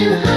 too high.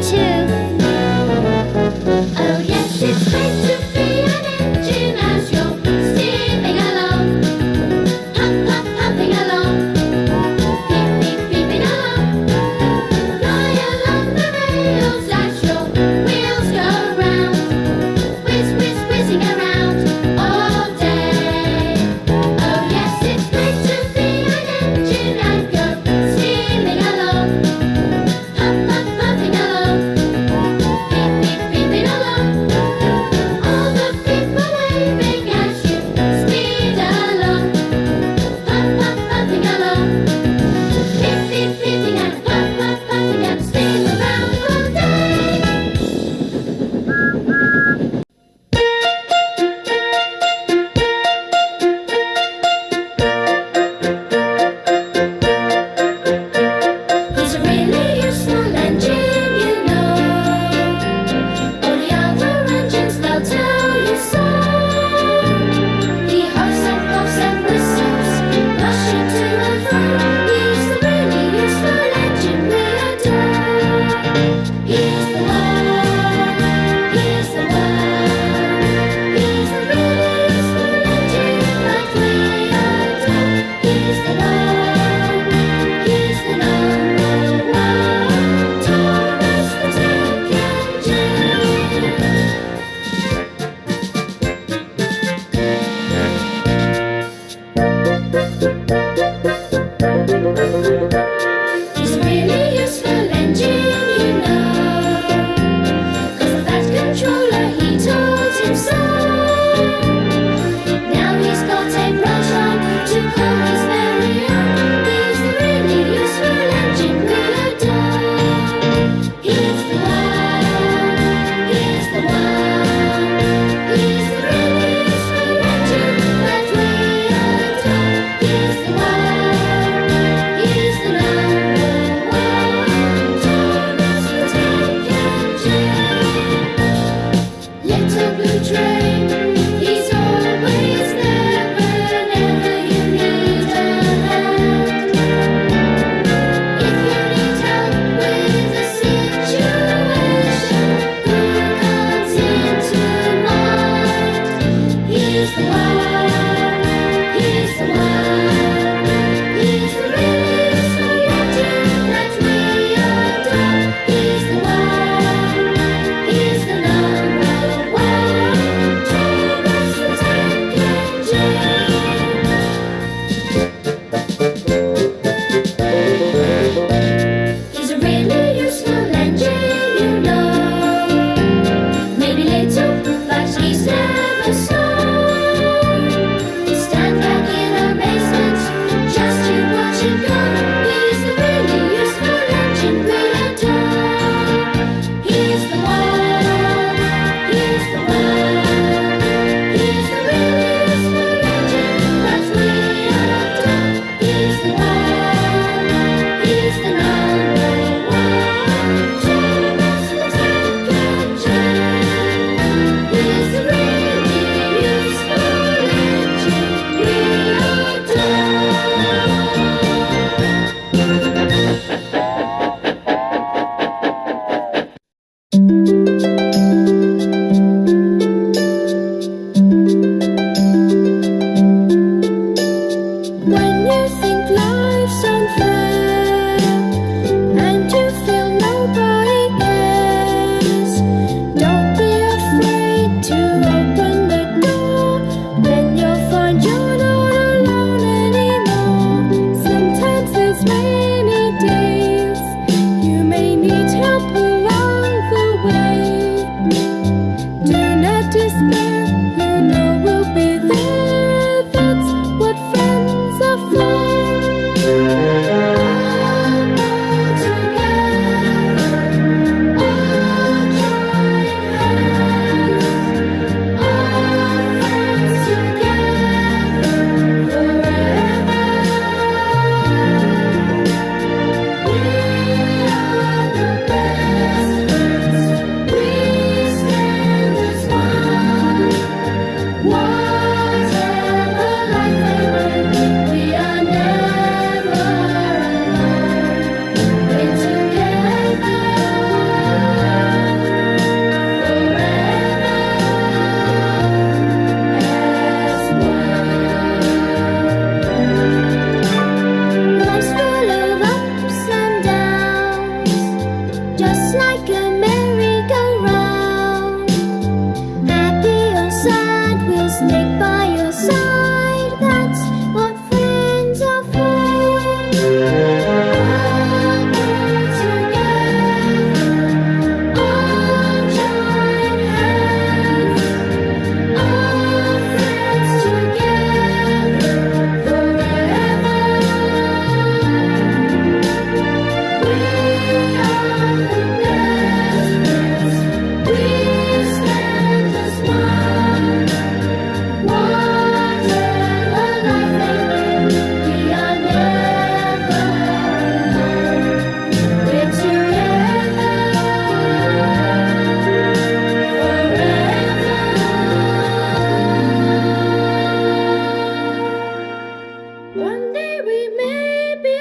去。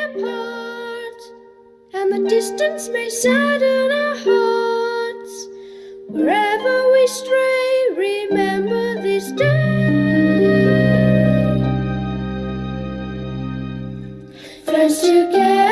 apart And the distance may sadden our hearts. Wherever we stray, remember this day. Friends together.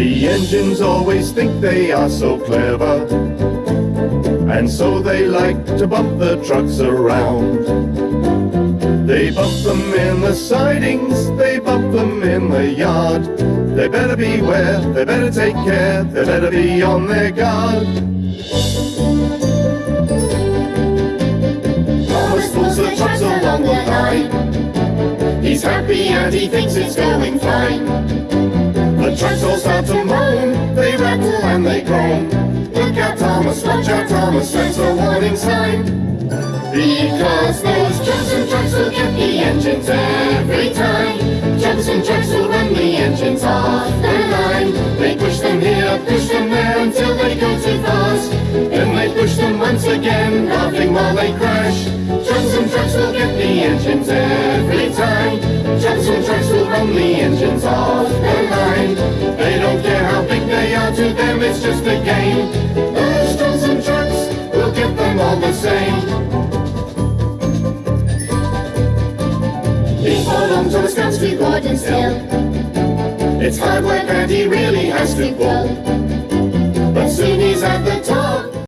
The engines always think they are so clever, and so they like to bump the trucks around. They bump them in the sidings, they bump them in the yard. They better beware, they better take care, they better be on their guard. Thomas pulls the trucks along the line. He's happy and he thinks it's going fine. Watch out Thomas, that's a warning sign. Because those Troublesome trucks will get the engines every time. Troublesome trucks will run the engines off the line. They push them here, push them there until they go too fast. Then they push them once again, laughing while they crash. Troublesome trucks will get the engines every time. Troublesome trucks will run the engines off the line. They don't care how big they are, to them it's just a to Gordon's It's hard work and he really has to pull. But soon he's at the